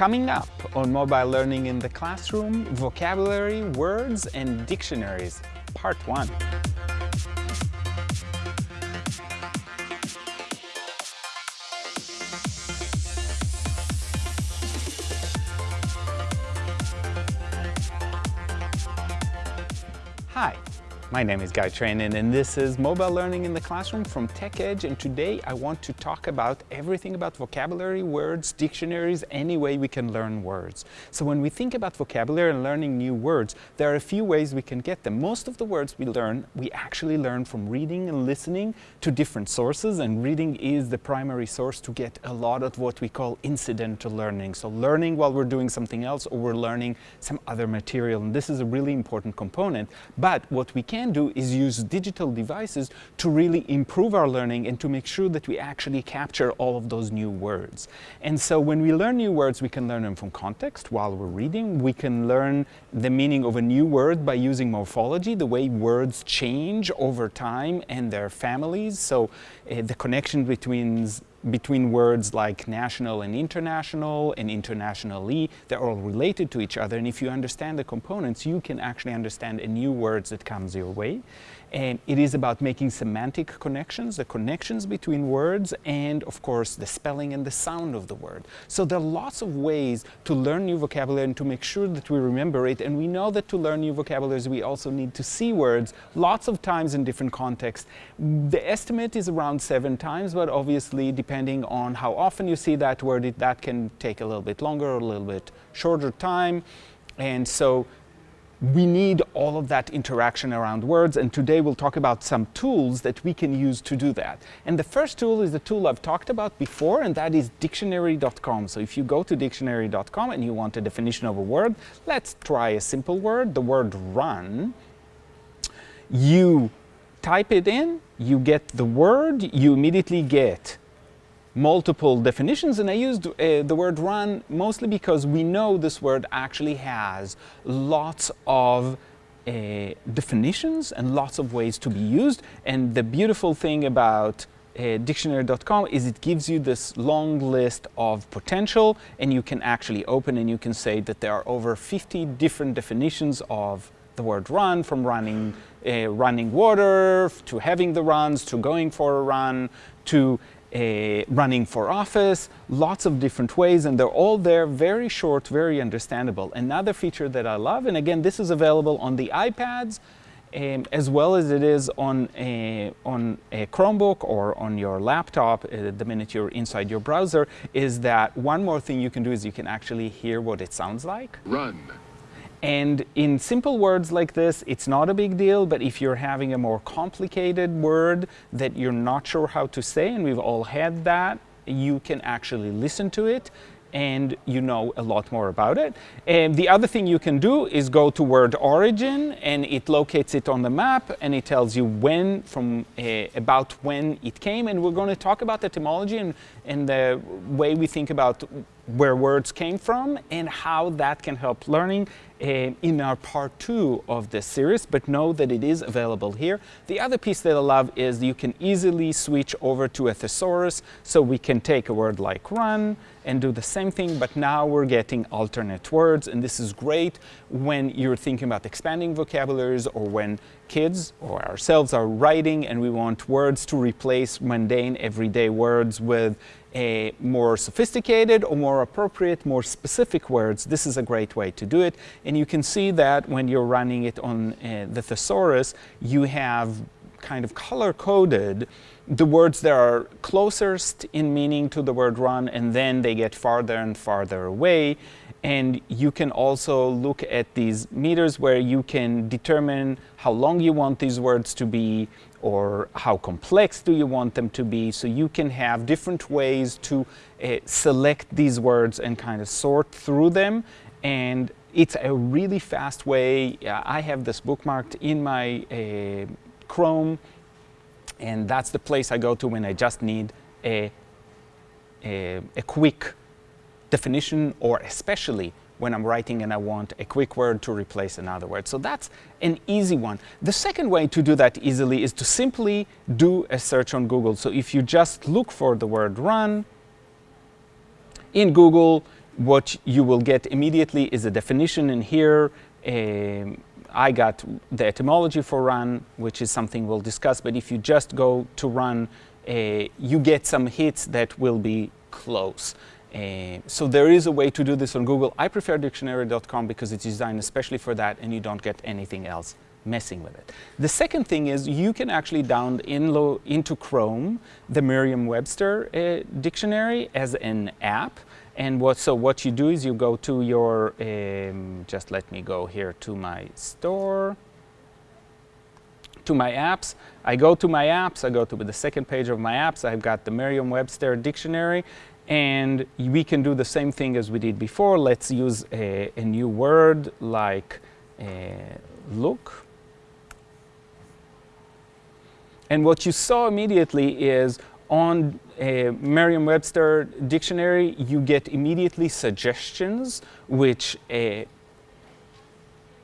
Coming up on Mobile Learning in the Classroom, Vocabulary, Words and Dictionaries, Part 1. Hi, my name is Guy Trainin and this is Mobile Learning in the Classroom from TechEdge and today I want to talk about everything about vocabulary, words, dictionaries, any way we can learn words. So when we think about vocabulary and learning new words, there are a few ways we can get them. Most of the words we learn, we actually learn from reading and listening to different sources and reading is the primary source to get a lot of what we call incidental learning. So learning while we're doing something else or we're learning some other material and this is a really important component. But what we can can do is use digital devices to really improve our learning and to make sure that we actually capture all of those new words. And so when we learn new words, we can learn them from context while we're reading. We can learn the meaning of a new word by using morphology, the way words change over time and their families. So uh, the connection between between words like national and international and internationally, they're all related to each other. And if you understand the components, you can actually understand a new words that comes your way. And it is about making semantic connections, the connections between words, and of course the spelling and the sound of the word. So there are lots of ways to learn new vocabulary and to make sure that we remember it. And we know that to learn new vocabularies, we also need to see words lots of times in different contexts. The estimate is around seven times, but obviously depending on how often you see that word, it, that can take a little bit longer or a little bit shorter time. And so we need all of that interaction around words and today we'll talk about some tools that we can use to do that. And the first tool is the tool I've talked about before and that is dictionary.com. So if you go to dictionary.com and you want a definition of a word, let's try a simple word, the word run. You type it in, you get the word, you immediately get multiple definitions and I used uh, the word run mostly because we know this word actually has lots of uh, definitions and lots of ways to be used. And the beautiful thing about uh, dictionary.com is it gives you this long list of potential and you can actually open and you can say that there are over 50 different definitions of the word run from running uh, running water to having the runs to going for a run to uh, running for office, lots of different ways, and they're all there, very short, very understandable. Another feature that I love, and again, this is available on the iPads, um, as well as it is on a, on a Chromebook or on your laptop uh, the minute you're inside your browser, is that one more thing you can do is you can actually hear what it sounds like. Run. And in simple words like this, it's not a big deal, but if you're having a more complicated word that you're not sure how to say, and we've all had that, you can actually listen to it and you know a lot more about it. And the other thing you can do is go to word origin and it locates it on the map and it tells you when from uh, about when it came and we're going to talk about etymology and, and the way we think about where words came from and how that can help learning uh, in our part two of this series, but know that it is available here. The other piece that I love is you can easily switch over to a thesaurus, so we can take a word like run and do the same thing, but now we're getting alternate words, and this is great when you're thinking about expanding vocabularies or when kids or ourselves are writing and we want words to replace mundane everyday words with a more sophisticated or more appropriate, more specific words, this is a great way to do it. And you can see that when you're running it on uh, the thesaurus, you have kind of color-coded the words that are closest in meaning to the word run, and then they get farther and farther away. And you can also look at these meters where you can determine how long you want these words to be or how complex do you want them to be. So you can have different ways to uh, select these words and kind of sort through them. And it's a really fast way. I have this bookmarked in my uh, Chrome and that's the place I go to when I just need a, a, a quick definition or especially when I'm writing and I want a quick word to replace another word. So that's an easy one. The second way to do that easily is to simply do a search on Google. So if you just look for the word run in Google, what you will get immediately is a definition in here. Um, I got the etymology for run, which is something we'll discuss, but if you just go to run, uh, you get some hits that will be close. Uh, so there is a way to do this on Google. I prefer dictionary.com because it's designed especially for that and you don't get anything else messing with it. The second thing is you can actually download in into Chrome the Merriam-Webster uh, dictionary as an app. And what, so what you do is you go to your, um, just let me go here to my store, to my apps. I go to my apps, I go to the second page of my apps, I've got the Merriam-Webster dictionary, and we can do the same thing as we did before. Let's use a, a new word like uh, look. And what you saw immediately is on a Merriam-Webster dictionary, you get immediately suggestions which uh,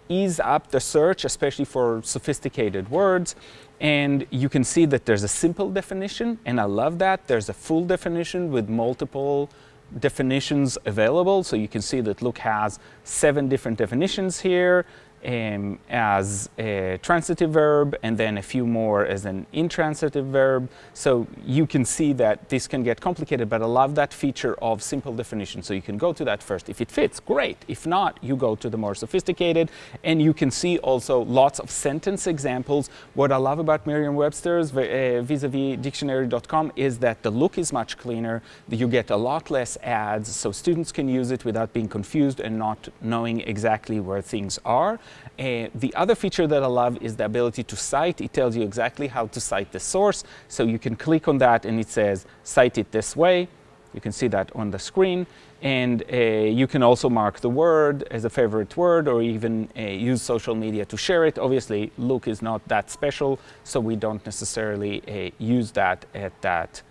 ease up the search, especially for sophisticated words. And you can see that there's a simple definition, and I love that. There's a full definition with multiple definitions available. So you can see that Look has seven different definitions here um, as a transitive verb and then a few more as an intransitive verb. So you can see that this can get complicated, but I love that feature of simple definition. So you can go to that first. If it fits, great. If not, you go to the more sophisticated. And you can see also lots of sentence examples. What I love about Merriam-Webster's uh, vis-a-vis dictionary.com is that the look is much cleaner. You get a lot less ads, so students can use it without being confused and not knowing exactly where things are. Uh, the other feature that I love is the ability to cite. It tells you exactly how to cite the source. So you can click on that and it says, cite it this way. You can see that on the screen. And uh, you can also mark the word as a favorite word or even uh, use social media to share it. Obviously, Look is not that special, so we don't necessarily use that at that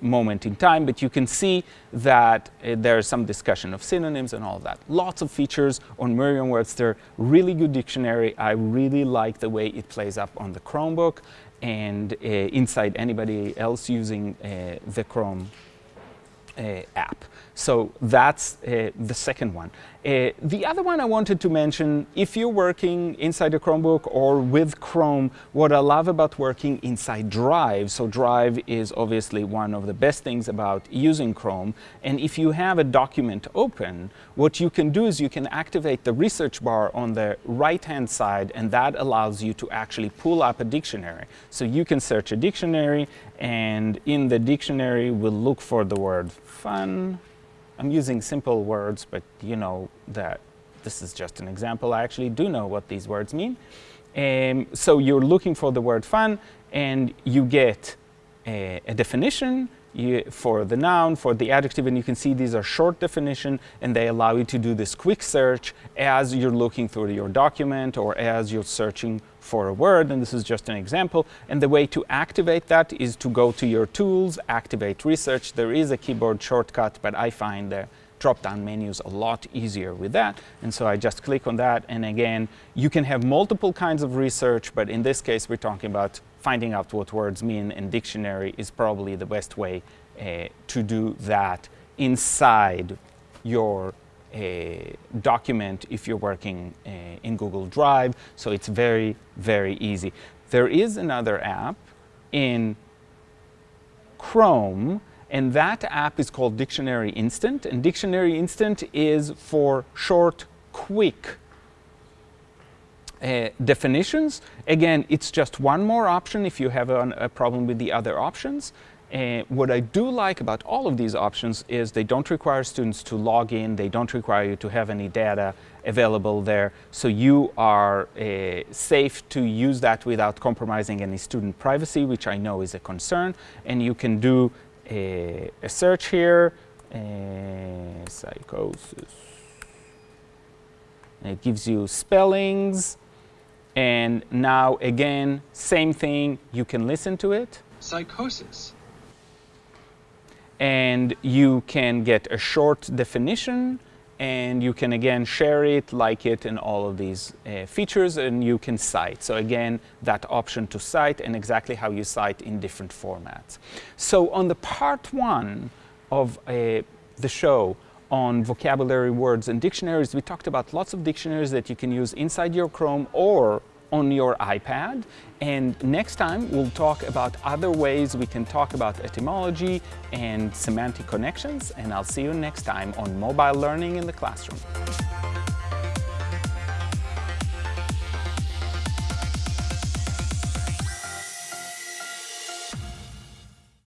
moment in time, but you can see that uh, there's some discussion of synonyms and all that. Lots of features on Merriam-Webster, really good dictionary. I really like the way it plays up on the Chromebook and uh, inside anybody else using uh, the Chrome app. So that's uh, the second one. Uh, the other one I wanted to mention, if you're working inside a Chromebook or with Chrome, what I love about working inside Drive, so Drive is obviously one of the best things about using Chrome, and if you have a document open, what you can do is you can activate the research bar on the right-hand side, and that allows you to actually pull up a dictionary. So you can search a dictionary, and in the dictionary, we'll look for the word fun, I'm using simple words, but you know that this is just an example. I actually do know what these words mean. Um, so you're looking for the word fun, and you get a, a definition you, for the noun, for the adjective, and you can see these are short definition, and they allow you to do this quick search as you're looking through your document or as you're searching for a word, and this is just an example. And the way to activate that is to go to your tools, activate research. There is a keyboard shortcut, but I find the drop-down menus a lot easier with that. And so I just click on that, and again, you can have multiple kinds of research, but in this case, we're talking about finding out what words mean, in dictionary is probably the best way uh, to do that inside your a document if you're working uh, in Google Drive. So it's very, very easy. There is another app in Chrome, and that app is called Dictionary Instant. And Dictionary Instant is for short, quick uh, definitions. Again, it's just one more option if you have a, a problem with the other options. And what I do like about all of these options is they don't require students to log in, they don't require you to have any data available there, so you are uh, safe to use that without compromising any student privacy, which I know is a concern, and you can do a, a search here, uh, psychosis, and it gives you spellings, and now again, same thing, you can listen to it. Psychosis and you can get a short definition and you can again share it, like it, and all of these uh, features, and you can cite. So again, that option to cite and exactly how you cite in different formats. So on the part one of uh, the show on vocabulary words and dictionaries. We talked about lots of dictionaries that you can use inside your Chrome or on your iPad. And next time we'll talk about other ways we can talk about etymology and semantic connections. And I'll see you next time on Mobile Learning in the Classroom.